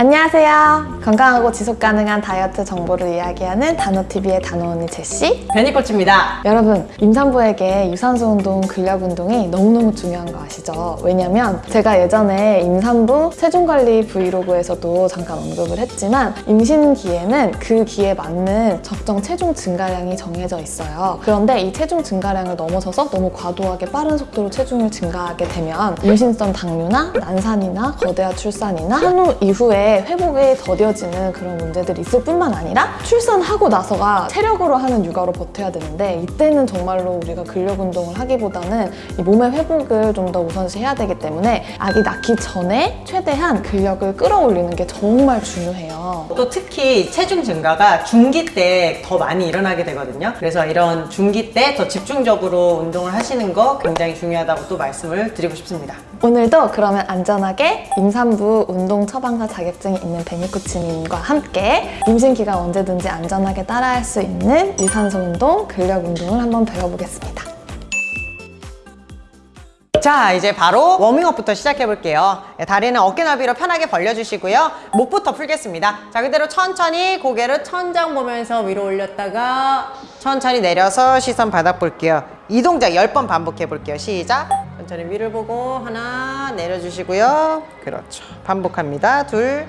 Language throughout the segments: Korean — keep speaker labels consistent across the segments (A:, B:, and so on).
A: 안녕하세요. 건강하고 지속 가능한 다이어트 정보를 이야기하는 단호TV의 단호언니 제시.
B: 베니코치입니다.
A: 여러분, 임산부에게 유산소 운동, 근력 운동이 너무너무 중요한 거 아시죠? 왜냐면 제가 예전에 임산부 체중관리 브이로그에서도 잠깐 언급을 했지만 임신기에는 그 기에 맞는 적정 체중 증가량이 정해져 있어요. 그런데 이 체중 증가량을 넘어서서 너무 과도하게 빠른 속도로 체중을 증가하게 되면 임신성 당뇨나 난산이나 거대한 출산이나 한후 이후에 회복이 더뎌지는 그런 문제들이 있을 뿐만 아니라 출산하고 나서가 체력으로 하는 육아로 버텨야 되는데 이때는 정말로 우리가 근력 운동을 하기보다는 이 몸의 회복을 좀 더 우선시해야 되기 때문에 아기 낳기 전에 최대한 근력을 끌어올리는 게 정말 중요해요.
B: 또 특히 체중 증가가 중기 때 더 많이 일어나게 되거든요. 그래서 이런 중기 때 더 집중적으로 운동을 하시는 거 굉장히 중요하다고 또 말씀을 드리고 싶습니다.
A: 오늘도 그러면 안전하게 임산부 운동 처방사 자격증 이 있는 베니코치님과 함께 임신 기간 언제든지 안전하게 따라할 수 있는 유산소 운동, 근력 운동을 한번 배워보겠습니다.
B: 자 이제 바로 워밍업부터 시작해 볼게요. 다리는 어깨 넓이로 편하게 벌려주시고요. 목부터 풀겠습니다. 자 그대로 천천히 고개를 천장 보면서 위로 올렸다가 천천히 내려서 시선 바닥 볼게요. 이 동작 10번 반복해 볼게요. 시작 천천히 위를 보고 하나 내려주시고요. 그렇죠. 반복합니다. 둘.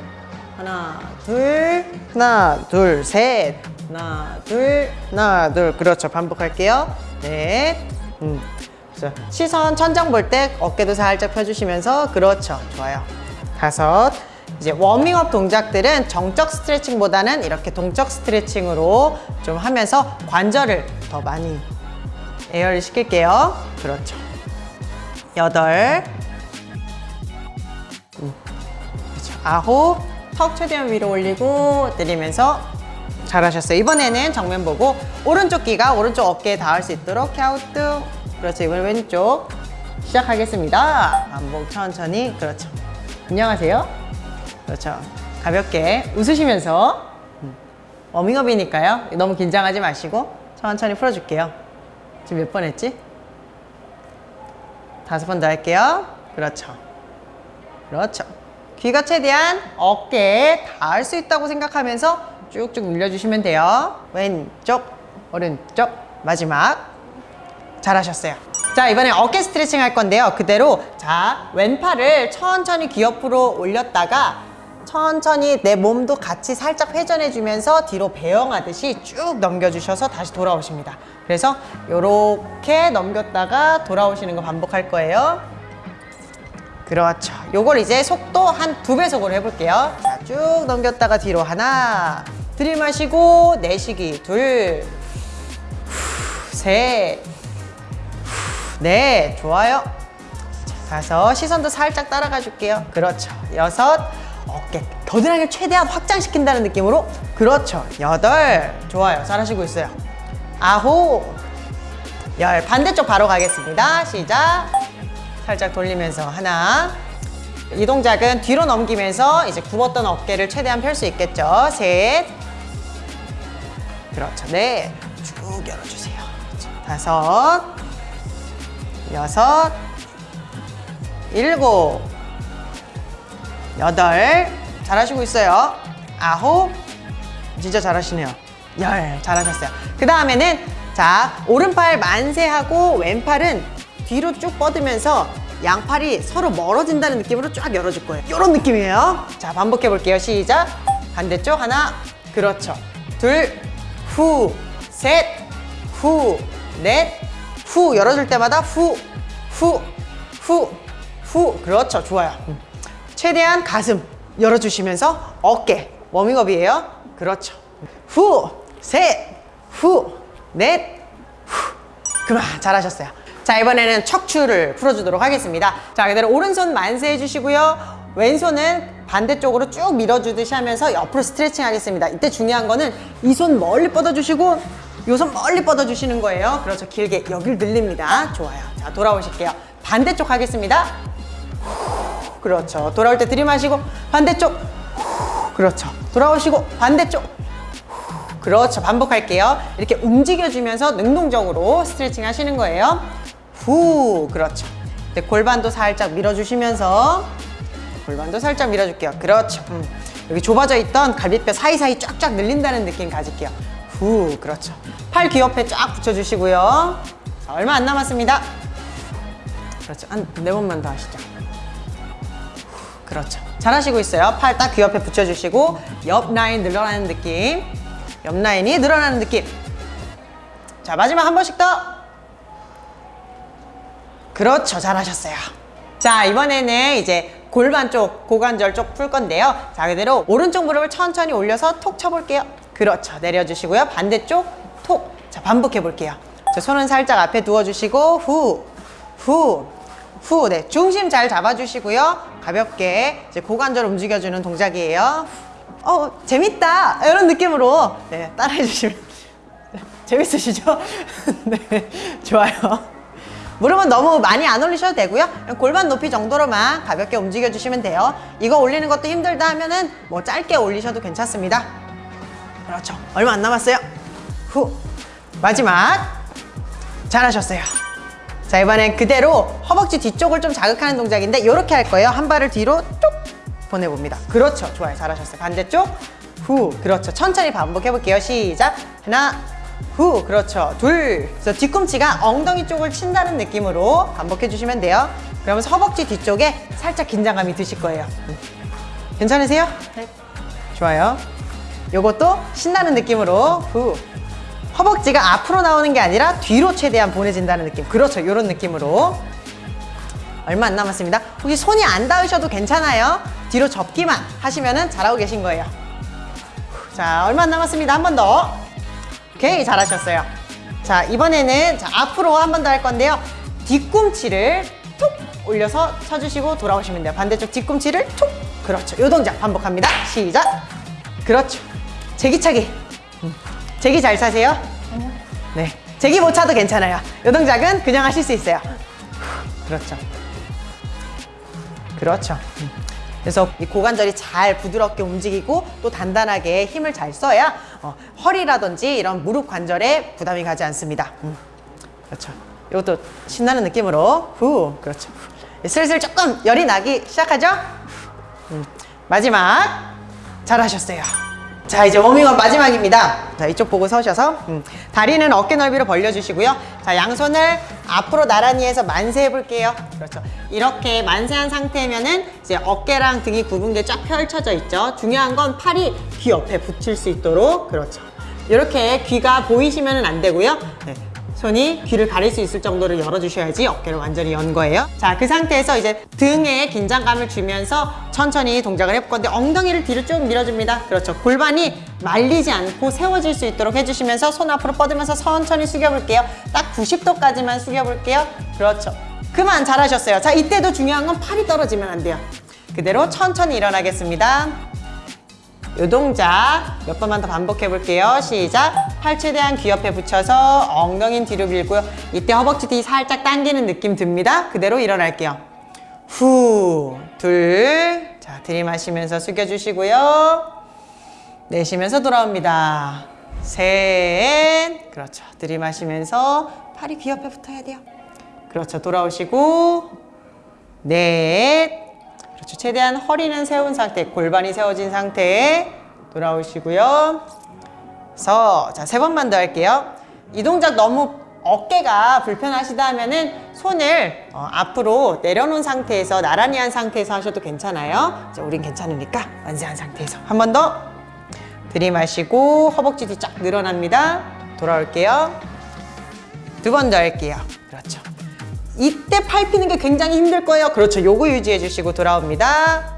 B: 하나 둘. 하나 둘 셋. 하나 둘 하나 둘. 그렇죠. 반복할게요. 넷. 음. 자, 시선 천장 볼 때 어깨도 살짝 펴주시면서 그렇죠. 좋아요. 다섯. 이제 워밍업 동작들은 정적 스트레칭보다는 이렇게 동적 스트레칭으로 좀 하면서 관절을 더 많이 에어를 시킬게요. 그렇죠 여덟. 음. 아홉. 턱 최대한 위로 올리고 내리면서 잘하셨어요. 이번에는 정면 보고 오른쪽 귀가 오른쪽 어깨에 닿을 수 있도록 캬우뚱 그렇죠. 이번엔 왼쪽. 시작하겠습니다. 반복 천천히. 그렇죠. 안녕하세요. 그렇죠. 가볍게 웃으시면서. 음, 워밍업이니까요. 너무 긴장하지 마시고 천천히 풀어줄게요. 지금 몇 번 했지? 다섯 번 더 할게요. 그렇죠. 그렇죠. 귀가 최대한 어깨에 닿을 수 있다고 생각하면서 쭉쭉 늘려주시면 돼요. 왼쪽 오른쪽 마지막. 잘하셨어요. 자 이번에 어깨 스트레칭 할 건데요. 그대로 자 왼팔을 천천히 귀 옆으로 올렸다가 천천히 내 몸도 같이 살짝 회전해 주면서 뒤로 배영하듯이 쭉 넘겨주셔서 다시 돌아오십니다 그래서 이렇게 넘겼다가 돌아오시는 거 반복할 거예요 그렇죠 요걸 이제 속도 한 두 배속으로 해볼게요 자 쭉 넘겼다가 뒤로 하나 들이마시고 내쉬기 둘 셋, 네, 좋아요. 다섯, 시선도 살짝 따라가 줄게요. 그렇죠. 여섯, 어깨 겨드랑이를 최대한 확장시킨다는 느낌으로 그렇죠. 여덟, 좋아요. 잘하시고 있어요. 아홉, 열, 반대쪽 바로 가겠습니다. 시작. 살짝 돌리면서 하나, 이 동작은 뒤로 넘기면서 이제 굽었던 어깨를 최대한 펼 수 있겠죠. 셋, 그렇죠. 네, 쭉 열어주세요. 다섯, 여섯, 일곱, 여덟, 잘하시고 있어요. 아홉, 진짜 잘하시네요. 열, 잘하셨어요. 그 다음에는 자 오른팔 만세하고 왼팔은 뒤로 쭉 뻗으면서 양팔이 서로 멀어진다는 느낌으로 쫙 열어줄 거예요. 이런 느낌이에요. 자 반복해 볼게요. 시작. 반대쪽 하나, 그렇죠. 둘, 후, 셋, 후, 넷, 후 열어줄 때마다 후, 후, 후, 후 그렇죠 좋아요 음. 최대한 가슴 열어주시면서 어깨 워밍업이에요. 그렇죠. 후, 셋, 후, 넷, 후. 그만 잘하셨어요. 자 이번에는 척추를 풀어주도록 하겠습니다. 자 그대로 오른손 만세 해 주시고요. 왼손은 반대쪽으로 쭉 밀어주듯이 하면서 옆으로 스트레칭 하겠습니다. 이때 중요한 거는 이 손 멀리 뻗어주시고 요손 멀리 뻗어주시는 거예요. 그렇죠. 길게 여길 늘립니다. 좋아요. 자 돌아오실게요. 반대쪽 하겠습니다 그렇죠 돌아올 때 들이마시고 반대쪽 그렇죠 돌아오시고 반대쪽 그렇죠 반복할게요 이렇게 움직여주면서 능동적으로 스트레칭 하시는 거예요 후 그렇죠 네, 골반도 살짝 밀어주시면서 골반도 살짝 밀어줄게요 그렇죠 음. 여기 좁아져 있던 갈비뼈 사이사이 쫙쫙 늘린다는 느낌 가질게요. 후, 그렇죠. 팔 귀 옆에 쫙 붙여주시고요. 자, 얼마 안 남았습니다. 그렇죠. 한 네 번만 더 하시죠. 후, 그렇죠. 잘하시고 있어요. 팔 딱 귀 옆에 붙여주시고 옆 라인 늘어나는 느낌. 옆 라인이 늘어나는 느낌. 자, 마지막 한 번씩 더. 그렇죠. 잘하셨어요. 자, 이번에는 이제 골반 쪽, 고관절 쪽 풀 건데요. 자, 그대로 오른쪽 무릎을 천천히 올려서 톡 쳐볼게요. 그렇죠. 내려주시고요. 반대쪽 톡. 자, 반복해 볼게요. 자, 손은 살짝 앞에 두어주시고, 후, 후, 후. 네, 중심 잘 잡아주시고요. 가볍게 이제 고관절 움직여주는 동작이에요. 어, 재밌다. 이런 느낌으로 네, 따라해 주시면 재밌으시죠? 네, 좋아요. 무릎은 너무 많이 안 올리셔도 되고요. 골반 높이 정도로만 가볍게 움직여 주시면 돼요. 이거 올리는 것도 힘들다 하면은 뭐 짧게 올리셔도 괜찮습니다. 그렇죠. 얼마 안 남았어요. 후. 마지막. 잘하셨어요. 자, 이번엔 그대로 허벅지 뒤쪽을 좀 자극하는 동작인데 이렇게 할 거예요. 한 발을 뒤로 뚝 보내봅니다. 그렇죠. 좋아요. 잘하셨어요. 반대쪽. 후. 그렇죠. 천천히 반복해 볼게요. 시작. 하나. 후. 그렇죠. 둘. 그래서 뒤꿈치가 엉덩이 쪽을 친다는 느낌으로 반복해 주시면 돼요. 그러면서 허벅지 뒤쪽에 살짝 긴장감이 드실 거예요. 음. 괜찮으세요? 네. 좋아요. 요것도 신나는 느낌으로 후. 허벅지가 앞으로 나오는 게 아니라 뒤로 최대한 보내진다는 느낌. 그렇죠. 이런 느낌으로. 얼마 안 남았습니다. 혹시 손이 안 닿으셔도 괜찮아요. 뒤로 접기만 하시면 잘하고 계신 거예요. 자, 얼마 안 남았습니다. 한 번 더. 오케이, 잘하셨어요. 자, 이번에는 자, 앞으로 한 번 더 할 건데요. 뒤꿈치를 툭 올려서 쳐주시고 돌아오시면 돼요. 반대쪽 뒤꿈치를 툭. 그렇죠. 요 동작 반복합니다. 시작. 그렇죠. 제기차기. 음. 제기 잘 차세요? 네. 제기 못 차도 괜찮아요. 요 동작은 그냥 하실 수 있어요. 그렇죠. 그렇죠. 음. 그래서 이 고관절이 잘 부드럽게 움직이고 또 단단하게 힘을 잘 써야 어, 허리라든지 이런 무릎 관절에 부담이 가지 않습니다. 음. 그렇죠. 이것도 신나는 느낌으로 후 그렇죠. 후. 슬슬 조금 열이 나기 시작하죠. 음. 마지막 잘하셨어요. 자 이제 워밍업 마지막입니다. 자 이쪽 보고 서셔서 음. 다리는 어깨 넓이로 벌려주시고요. 자 양손을 앞으로 나란히 해서 만세 해볼게요. 그렇죠. 이렇게 만세한 상태면은 이제 어깨랑 등이 구분게 쫙 펼쳐져 있죠. 중요한 건 팔이 귀 옆에 붙일 수 있도록 그렇죠. 이렇게 귀가 보이시면 안 되고요. 네. 손이 귀를 가릴 수 있을 정도로 열어주셔야지 어깨를 완전히 연 거예요. 자, 그 상태에서 이제 등에 긴장감을 주면서 천천히 동작을 해볼 건데 엉덩이를 뒤로 쭉 밀어줍니다. 그렇죠. 골반이 말리지 않고 세워질 수 있도록 해주시면서 손 앞으로 뻗으면서 천천히 숙여볼게요. 딱 90도까지만 숙여볼게요. 그렇죠. 그만 잘하셨어요. 자, 이때도 중요한 건 팔이 떨어지면 안 돼요. 그대로 천천히 일어나겠습니다. 요 동작 몇 번만 더 반복해 볼게요. 시작. 팔 최대한 귀 옆에 붙여서 엉덩이는 뒤로 밀고요. 이때 허벅지 뒤 살짝 당기는 느낌 듭니다. 그대로 일어날게요. 후, 둘. 자, 들이마시면서 숙여주시고요. 내쉬면서 돌아옵니다. 셋. 그렇죠. 들이마시면서 팔이 귀 옆에 붙어야 돼요. 그렇죠. 돌아오시고. 넷. 그렇죠. 최대한 허리는 세운 상태, 골반이 세워진 상태에 돌아오시고요. 서, 자, 세 번만 더 할게요. 이 동작 너무 어깨가 불편하시다 하면은 손을 어, 앞으로 내려놓은 상태에서 나란히 한 상태에서 하셔도 괜찮아요. 이제 우린 괜찮으니까 완세한 상태에서 한 번 더 들이마시고 허벅지 뒤 쫙 늘어납니다. 돌아올게요. 두 번 더 할게요. 그렇죠. 이때 팔 피는 게 굉장히 힘들 거예요. 그렇죠. 요거 유지해 주시고 돌아옵니다.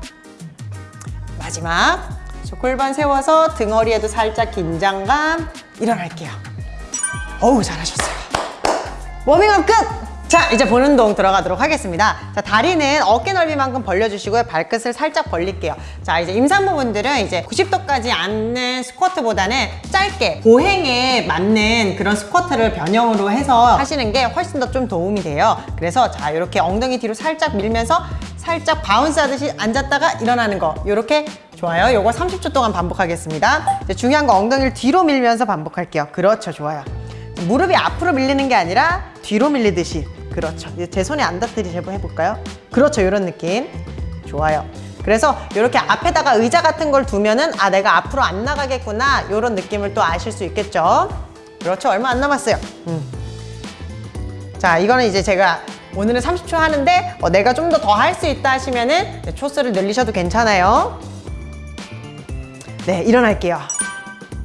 B: 마지막. 저 골반 세워서 등허리에도 살짝 긴장감. 일어날게요. 어우, 잘하셨어요. 워밍업 끝! 자, 이제 보는 운동 들어가도록 하겠습니다. 자, 다리는 어깨 넓이만큼 벌려주시고요. 발끝을 살짝 벌릴게요. 자, 이제 임산부분들은 이제 90도까지 앉는 스쿼트보다는 짧게 보행에 맞는 그런 스쿼트를 변형으로 해서 하시는 게 훨씬 더 좀 도움이 돼요. 그래서 자, 이렇게 엉덩이 뒤로 살짝 밀면서 살짝 바운스 하듯이 앉았다가 일어나는 거. 이렇게 좋아요. 요거 30초 동안 반복하겠습니다. 이제 중요한 거 엉덩이를 뒤로 밀면서 반복할게요. 그렇죠. 좋아요. 무릎이 앞으로 밀리는 게 아니라 뒤로 밀리듯이 그렇죠 이제 제 손에 안 닿듯이 제법 해볼까요? 그렇죠 이런 느낌 좋아요 그래서 이렇게 앞에다가 의자 같은 걸 두면은 아 내가 앞으로 안 나가겠구나 이런 느낌을 또 아실 수 있겠죠. 그렇죠. 얼마 안 남았어요. 음. 자 이거는 이제 제가 오늘은 30초 하는데 어, 내가 좀 더 더 할 수 있다 하시면은 네, 초수를 늘리셔도 괜찮아요. 네 일어날게요.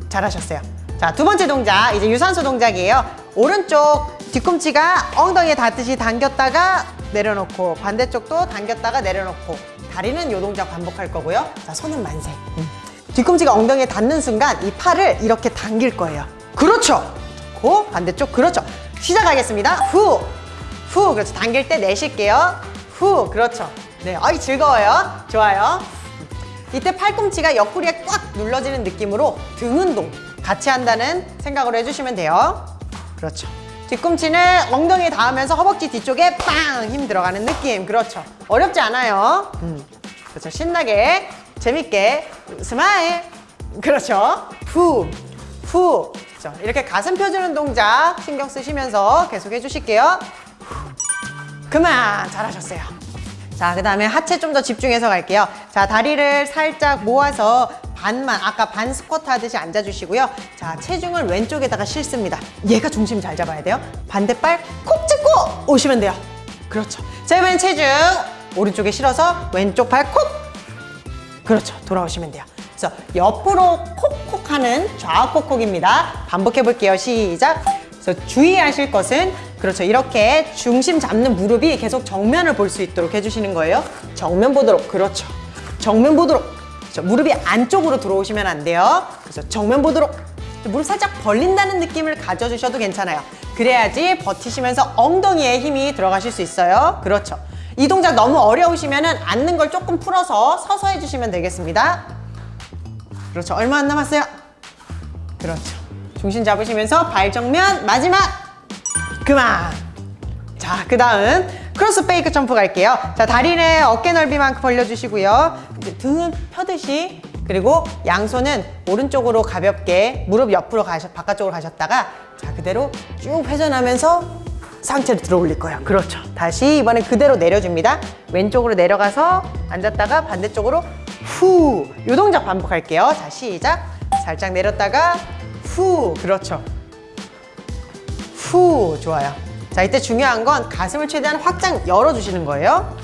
B: 잘하셨어요. 자, 두 번째 동작. 이제 유산소 동작이에요. 오른쪽 뒤꿈치가 엉덩이에 닿듯이 당겼다가 내려놓고 반대쪽도 당겼다가 내려놓고 다리는 요 동작 반복할 거고요. 자, 손은 만세. 음. 뒤꿈치가 엉덩이에 닿는 순간 이 팔을 이렇게 당길 거예요. 그렇죠. 고 반대쪽 그렇죠. 시작하겠습니다. 후. 후. 그렇죠. 당길 때 내쉴게요. 후. 그렇죠. 네. 아이 즐거워요. 좋아요. 이때 팔꿈치가 옆구리에 꽉 눌러지는 느낌으로 등 운동 같이 한다는 생각으로 해주시면 돼요. 그렇죠. 뒤꿈치는 엉덩이에 닿으면서 허벅지 뒤쪽에 빵! 힘 들어가는 느낌. 그렇죠. 어렵지 않아요. 음. 그렇죠. 신나게, 재밌게, smile. 그렇죠. 후, 후. 그렇죠. 이렇게 가슴 펴주는 동작 신경 쓰시면서 계속 해주실게요. 후. 그만! 잘하셨어요. 자, 그 다음에 하체 좀 더 집중해서 갈게요. 자, 다리를 살짝 모아서 반만, 아까 반 스쿼트 하듯이 앉아주시고요. 자, 체중을 왼쪽에다가 실습니다. 얘가 중심 잘 잡아야 돼요. 반대발 콕 찍고 오시면 돼요. 그렇죠. 자, 이번엔 체중 오른쪽에 실어서 왼쪽 발 콕! 그렇죠. 돌아오시면 돼요. 그래서 옆으로 콕콕 하는 좌콕콕입니다. 반복해 볼게요. 시작. 그래서 주의하실 것은 그렇죠. 이렇게 중심 잡는 무릎이 계속 정면을 볼 수 있도록 해주시는 거예요. 정면 보도록. 그렇죠. 정면 보도록. 그렇죠. 무릎이 안쪽으로 들어오시면 안 돼요. 그래서 정면 보도록. 무릎 살짝 벌린다는 느낌을 가져주셔도 괜찮아요. 그래야지 버티시면서 엉덩이에 힘이 들어가실 수 있어요. 그렇죠. 이 동작 너무 어려우시면 앉는 걸 조금 풀어서 서서 해주시면 되겠습니다. 그렇죠. 얼마 안 남았어요. 그렇죠. 중심 잡으시면서 발 정면 마지막 그만. 자, 그 다음 cross fake jump 갈게요. 자, 다리는 어깨 넓이만큼 벌려주시고요. 이제 등은 펴듯이 그리고 양손은 오른쪽으로 가볍게 무릎 옆으로 가셔, 바깥쪽으로 가셨다가 자, 그대로 쭉 회전하면서 상체를 들어 올릴 거예요. 그렇죠. 다시 이번엔 그대로 내려줍니다. 왼쪽으로 내려가서 앉았다가 반대쪽으로 후. 요 동작 반복할게요. 자, 시작. 살짝 내렸다가 후. 그렇죠. 후 좋아요. 자 이때 중요한 건 가슴을 최대한 확장 열어주시는 거예요.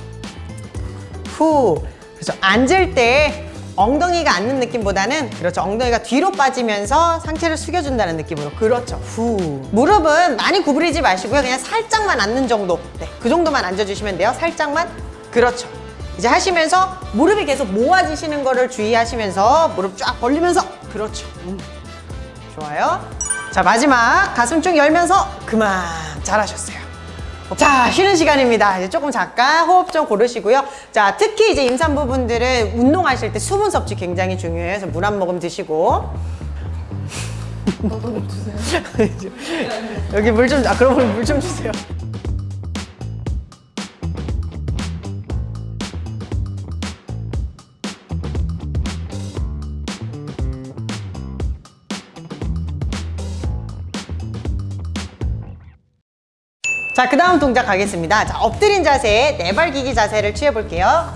B: 후. 그렇죠 앉을 때 엉덩이가 앉는 느낌보다는 그렇죠. 엉덩이가 뒤로 빠지면서 상체를 숙여준다는 느낌으로. 그렇죠. 후. 무릎은 많이 구부리지 마시고요. 그냥 살짝만 앉는 정도. 네, 그 정도만 앉아주시면 돼요. 살짝만. 그렇죠. 이제 하시면서 무릎이 계속 모아지시는 거를 주의하시면서 무릎 쫙 벌리면서. 그렇죠. 음. 좋아요. 자, 마지막 가슴 쭉 열면서 그만 잘하셨어요. 자, 쉬는 시간입니다. 이제 조금 잠깐 호흡 좀 고르시고요. 자, 특히 이제 임산부분들은 운동하실 때 수분 섭취 굉장히 중요해요. 그래서 물 한 모금 드시고. 여기 물 좀, 아, 그러면 물 좀 주세요. 자, 그 다음 동작 가겠습니다. 자, 엎드린 자세, 네발기기 자세를 취해볼게요.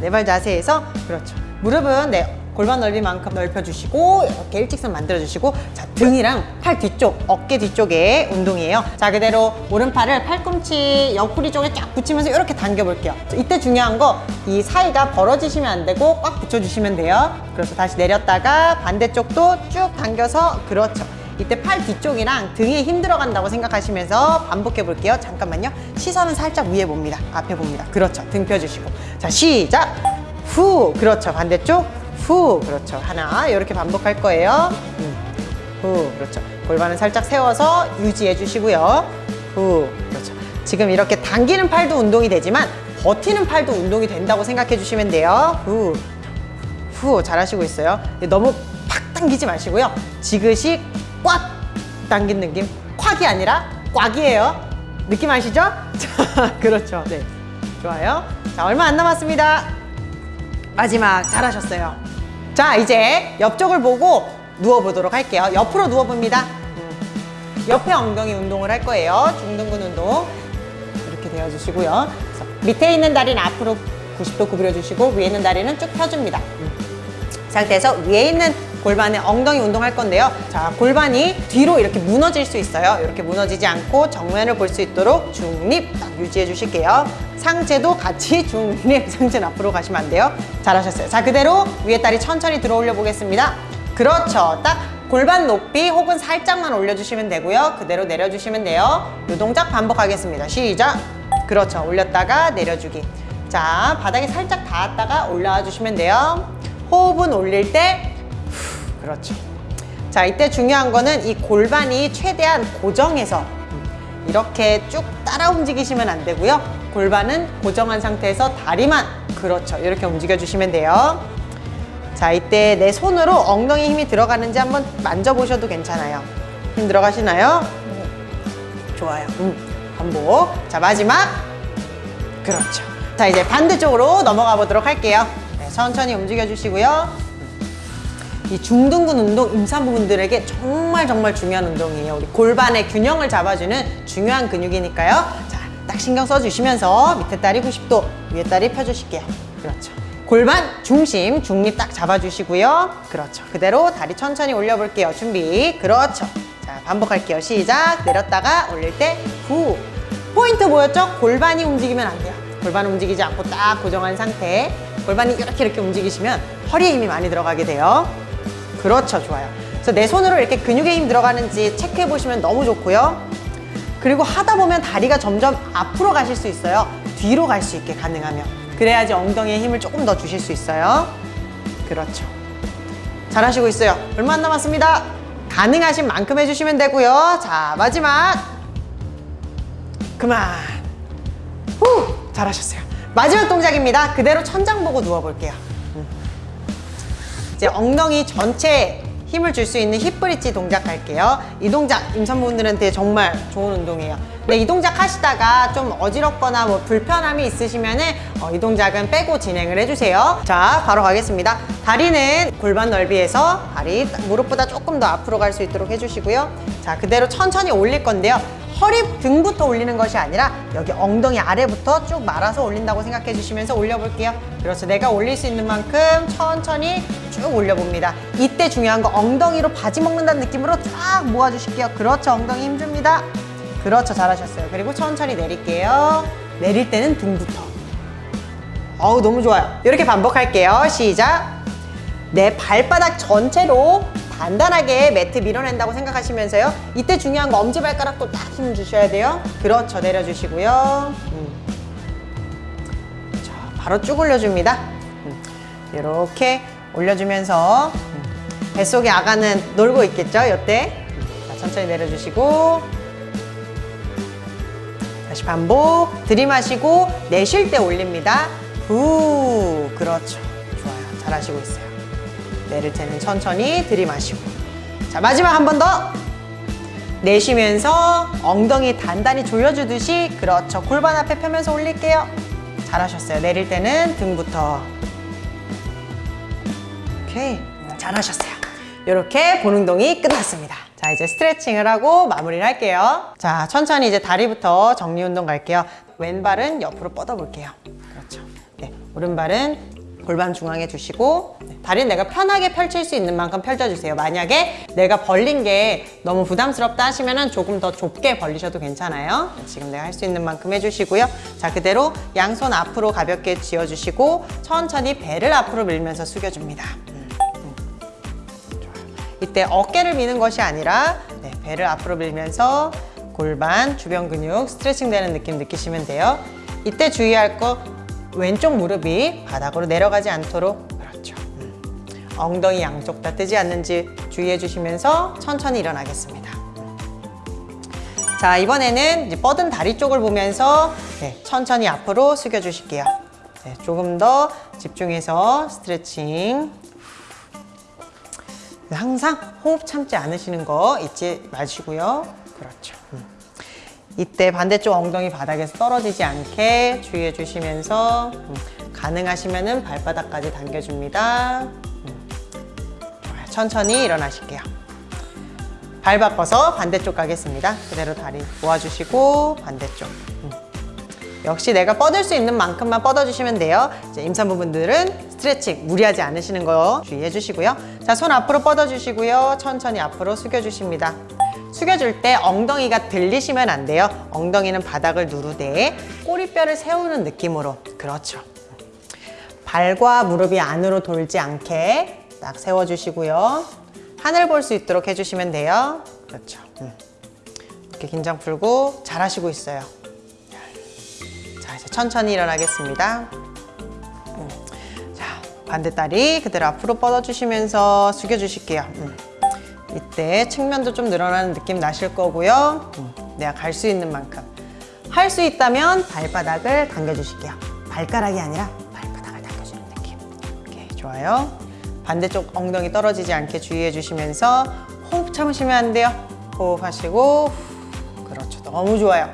B: 네발 자세에서, 그렇죠. 무릎은 네, 골반 넓이만큼 넓혀주시고, 이렇게 일직선 만들어주시고, 자, 등이랑 팔 뒤쪽, 어깨 뒤쪽에 운동이에요. 자, 그대로 오른팔을 팔꿈치 옆구리 쪽에 쫙 붙이면서 이렇게 당겨볼게요. 자, 이때 중요한 거, 이 사이가 벌어지시면 안 되고 꽉 붙여주시면 돼요. 그래서 다시 내렸다가 반대쪽도 쭉 당겨서, 그렇죠. 이때 팔 뒤쪽이랑 등에 힘 들어간다고 생각하시면서 반복해 볼게요. 잠깐만요. 시선은 살짝 위에 봅니다. 앞에 봅니다. 그렇죠. 등 펴주시고. 자, 시작. 후. 그렇죠. 반대쪽. 후. 그렇죠. 하나. 이렇게 반복할 거예요. 음. 후. 그렇죠. 골반은 살짝 세워서 유지해 주시고요. 후. 그렇죠. 지금 이렇게 당기는 팔도 운동이 되지만 버티는 팔도 운동이 된다고 생각해 주시면 돼요. 후. 후. 잘하시고 있어요. 너무 팍 당기지 마시고요. 지그시 꽉 당긴 느낌? 콱이 아니라 꽉이에요. 느낌 아시죠? 자 그렇죠. 네. 좋아요. 자 얼마 안 남았습니다. 마지막 잘하셨어요. 자 이제 옆쪽을 보고 누워보도록 할게요. 옆으로 누워봅니다. 음. 옆에 엉덩이 운동을 할 거예요. 중등근 운동. 이렇게 되어주시고요. 밑에 있는 다리는 앞으로 90도 구부려주시고 위에 있는 다리는 쭉 펴줍니다. 음. 상태에서 위에 있는 골반에 엉덩이 운동할 건데요. 자, 골반이 뒤로 이렇게 무너질 수 있어요. 이렇게 무너지지 않고 정면을 볼 수 있도록 중립 딱 유지해 주실게요. 상체도 같이 중립, 상체는 앞으로 가시면 안 돼요. 잘하셨어요. 자, 그대로 위에 다리 천천히 들어 올려 보겠습니다. 그렇죠. 딱 골반 높이 혹은 살짝만 올려주시면 되고요. 그대로 내려주시면 돼요. 이 동작 반복하겠습니다. 시작. 그렇죠. 올렸다가 내려주기. 자, 바닥에 살짝 닿았다가 올라와 주시면 돼요. 호흡은 올릴 때 후, 그렇죠. 자, 이때 중요한 거는 이 골반이 최대한 고정해서 이렇게 쭉 따라 움직이시면 안 되고요. 골반은 고정한 상태에서 다리만 그렇죠. 이렇게 움직여 주시면 돼요. 자, 이때 내 손으로 엉덩이 힘이 들어가는지 한번 만져보셔도 괜찮아요. 힘 들어가시나요? 좋아요. 음, 반복. 자, 마지막. 그렇죠. 자, 이제 반대쪽으로 넘어가 보도록 할게요. 네, 천천히 움직여 주시고요. 이 중둔근 운동 임산부분들에게 정말 정말 중요한 운동이에요. 우리 골반의 균형을 잡아주는 중요한 근육이니까요. 자, 딱 신경 써주시면서 밑에 다리 90도, 위에 다리 펴주실게요. 그렇죠. 골반 중심 중립 딱 잡아주시고요. 그렇죠. 그대로 다리 천천히 올려볼게요. 준비. 그렇죠. 자, 반복할게요. 시작. 내렸다가 올릴 때 후. 포인트 보였죠? 골반이 움직이면 안 돼요. 골반 움직이지 않고 딱 고정한 상태. 골반이 이렇게 이렇게 움직이시면 허리에 힘이 많이 들어가게 돼요. 그렇죠. 좋아요. 그래서 내 손으로 이렇게 근육에 힘 들어가는지 체크해 보시면 너무 좋고요. 그리고 하다 보면 다리가 점점 앞으로 가실 수 있어요. 뒤로 갈 수 있게 가능하면. 그래야지 엉덩이에 힘을 조금 더 주실 수 있어요. 그렇죠. 잘하시고 있어요. 얼마 안 남았습니다. 가능하신 만큼 해주시면 되고요. 자, 마지막. 그만. 후! 잘하셨어요. 마지막 동작입니다. 그대로 천장 보고 누워볼게요. 음. 이제 엉덩이 전체에 힘을 줄 수 있는 힙브릿지 동작 할게요. 이 동작 임산부분들한테 정말 좋은 운동이에요. 근데 이 동작 하시다가 좀 어지럽거나 뭐 불편함이 있으시면은 어, 이 동작은 빼고 진행을 해주세요. 자, 바로 가겠습니다. 다리는 골반 넓이에서 다리 무릎보다 조금 더 앞으로 갈 수 있도록 해주시고요. 자, 그대로 천천히 올릴 건데요. 허리 등부터 올리는 것이 아니라 여기 엉덩이 아래부터 쭉 말아서 올린다고 생각해 주시면서 올려볼게요. 그렇죠. 내가 올릴 수 있는 만큼 천천히 쭉 올려봅니다. 이때 중요한 거 엉덩이로 바지 먹는다는 느낌으로 쫙 모아주실게요. 그렇죠. 엉덩이 힘줍니다. 그렇죠. 잘하셨어요. 그리고 천천히 내릴게요. 내릴 때는 등부터. 어우, 너무 좋아요. 이렇게 반복할게요. 시작. 내 발바닥 전체로 단단하게 매트 밀어낸다고 생각하시면서요. 이때 중요한 거 엄지발가락도 딱힘 주셔야 돼요. 그렇죠. 내려주시고요. 음. 자, 바로 쭉 올려줍니다. 음. 이렇게 올려주면서 음. 뱃속의 아가는 놀고 있겠죠. 이때. 자, 천천히 내려주시고 다시 반복. 들이마시고 내쉴 때 올립니다. 후. 그렇죠. 좋아요. 잘하시고 있어요. 내릴 때는 천천히 들이마시고. 자 마지막 한 번 더. 내쉬면서 엉덩이 단단히 조여주듯이 그렇죠. 골반 앞에 펴면서 올릴게요. 잘하셨어요. 내릴 때는 등부터. 오케이. 잘하셨어요. 이렇게 본 운동이 끝났습니다. 자 이제 스트레칭을 하고 마무리를 할게요. 자 천천히 이제 다리부터 정리 운동 갈게요. 왼발은 옆으로 뻗어 볼게요. 그렇죠. 네, 오른발은 골반 중앙에 두시고 네, 다리는 내가 편하게 펼칠 수 있는 만큼 펼쳐주세요. 만약에 내가 벌린 게 너무 부담스럽다 하시면 조금 더 좁게 벌리셔도 괜찮아요. 네, 지금 내가 할 수 있는 만큼 해주시고요. 자 그대로 양손 앞으로 가볍게 쥐어주시고 천천히 배를 앞으로 밀면서 숙여줍니다. 음, 음. 이때 어깨를 미는 것이 아니라 네, 배를 앞으로 밀면서 골반, 주변 근육 스트레칭 되는 느낌 느끼시면 돼요. 이때 주의할 거 왼쪽 무릎이 바닥으로 내려가지 않도록 그렇죠. 음. 엉덩이 양쪽 다 뜨지 않는지 주의해 주시면서 천천히 일어나겠습니다. 자 이번에는 뻗은 다리 쪽을 보면서 네, 천천히 앞으로 숙여 주실게요. 네, 조금 더 집중해서 스트레칭. 항상 호흡 참지 않으시는 거 잊지 마시고요. 그렇죠. 음. 이때 반대쪽 엉덩이 바닥에서 떨어지지 않게 주의해 주시면서 음, 가능하시면 발바닥까지 당겨줍니다. 음. 천천히 일어나실게요. 발 바꿔서 반대쪽 가겠습니다. 그대로 다리 모아주시고 반대쪽. 음. 역시 내가 뻗을 수 있는 만큼만 뻗어주시면 돼요. 이제 임산부분들은 스트레칭 무리하지 않으시는 거 주의해 주시고요. 자, 손 앞으로 뻗어주시고요. 천천히 앞으로 숙여 주십니다. 숙여줄 때 엉덩이가 들리시면 안 돼요. 엉덩이는 바닥을 누르되 꼬리뼈를 세우는 느낌으로. 그렇죠. 발과 무릎이 안으로 돌지 않게 딱 세워주시고요. 하늘 볼 수 있도록 해주시면 돼요. 그렇죠. 음. 이렇게 긴장 풀고 잘하시고 있어요. 자, 이제 천천히 일어나겠습니다. 음. 자, 반대 다리 그대로 앞으로 뻗어주시면서 숙여주실게요. 음. 이때 측면도 좀 늘어나는 느낌 나실 거고요. 음. 내가 갈 수 있는 만큼. 할 수 있다면 발바닥을 당겨주실게요. 발가락이 아니라 발바닥을 당겨주는 느낌. 오케이, 좋아요. 반대쪽 엉덩이 떨어지지 않게 주의해 주시면서 호흡 참으시면 안 돼요. 호흡하시고 후. 그렇죠. 너무 좋아요.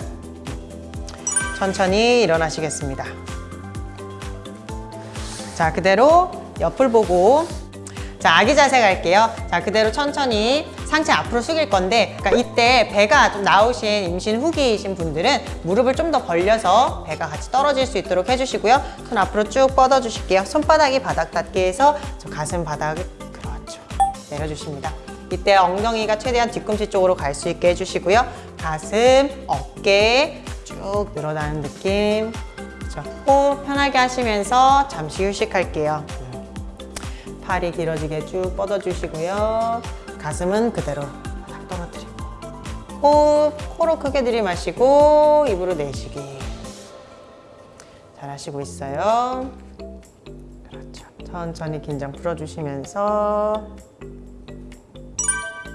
B: 천천히 일어나시겠습니다. 자, 그대로 옆을 보고 자, 아기 자세 갈게요. 자, 그대로 천천히 상체 앞으로 숙일 건데 그러니까 이때 배가 좀 나오신 임신 후기이신 분들은 무릎을 좀 더 벌려서 배가 같이 떨어질 수 있도록 해주시고요. 손 앞으로 쭉 뻗어 주실게요. 손바닥이 바닥 닿게 해서 저 가슴 바닥을 그렇죠. 내려주십니다. 이때 엉덩이가 최대한 뒤꿈치 쪽으로 갈 수 있게 해주시고요. 가슴, 어깨 쭉 늘어나는 느낌. 그렇죠. 호흡 편하게 하시면서 잠시 휴식할게요. 팔이 길어지게 쭉 뻗어주시고요. 가슴은 그대로 바닥 떨어뜨리고. 호흡, 코로 크게 들이마시고 입으로 내쉬기. 잘하시고 있어요. 그렇죠. 천천히 긴장 풀어주시면서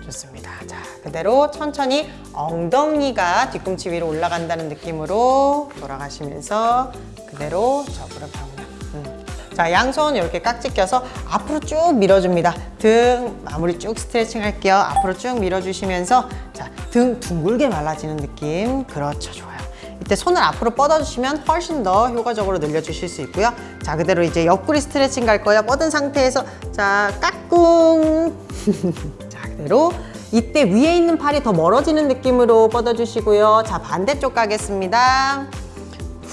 B: 좋습니다. 자, 그대로 천천히 엉덩이가 뒤꿈치 위로 올라간다는 느낌으로 돌아가시면서 그대로. 음. 자, 양손 이렇게 깍지 껴서 앞으로 쭉 밀어줍니다. 등 마무리 쭉 스트레칭 할게요. 앞으로 쭉 밀어주시면서 자, 등 둥글게 말라지는 느낌. 그렇죠, 좋아요. 이때 손을 앞으로 뻗어주시면 훨씬 더 효과적으로 늘려주실 수 있고요. 자, 그대로 이제 옆구리 스트레칭 갈 거예요. 뻗은 상태에서 자, 까꿍. 자, 그대로 이때 위에 있는 팔이 더 멀어지는 느낌으로 뻗어주시고요. 자, 반대쪽 가겠습니다.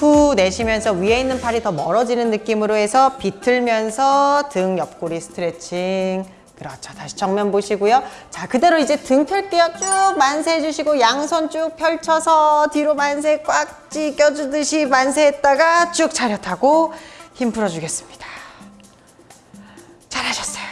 B: 후 내쉬면서 위에 있는 팔이 더 멀어지는 느낌으로 해서 비틀면서 등 옆구리 스트레칭. 그렇죠. 다시 정면 보시고요. 자, 그대로 이제 등 펼게요. 쭉 만세 해주시고 양손 쭉 펼쳐서 뒤로 만세 꽉 찢겨주듯이 만세했다가 쭉 차렷하고 힘 풀어주겠습니다. 잘하셨어요.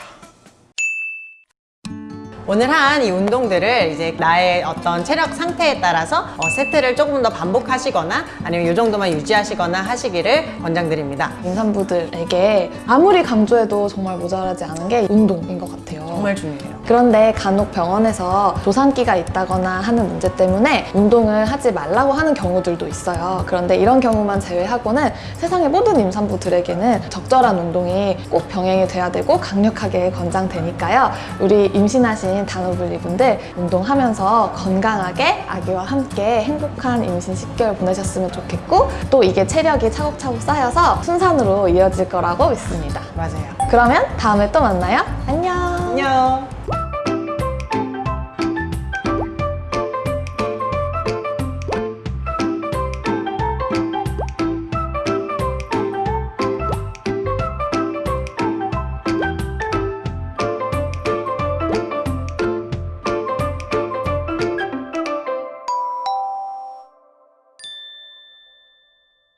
B: 오늘 한 이 운동들을 이제 나의 어떤 체력 상태에 따라서 어, 세트를 조금 더 반복하시거나 아니면 이 정도만 유지하시거나 하시기를 권장드립니다.
A: 임산부들에게 아무리 강조해도 정말 모자라지 않은 게 운동인 것 같아요.
B: 정말 중요해요.
A: 그런데 간혹 병원에서 조산기가 있다거나 하는 문제 때문에 운동을 하지 말라고 하는 경우들도 있어요. 그런데 이런 경우만 제외하고는 세상의 모든 임산부들에게는 적절한 운동이 꼭 병행이 돼야 되고 강력하게 권장되니까요. 우리 임신하신 단오블리분들 운동하면서 건강하게 아기와 함께 행복한 임신 10개월 보내셨으면 좋겠고 또 이게 체력이 차곡차곡 쌓여서 순산으로 이어질 거라고 믿습니다.
B: 맞아요.
A: 그러면 다음에 또 만나요. 안녕.
B: 안녕.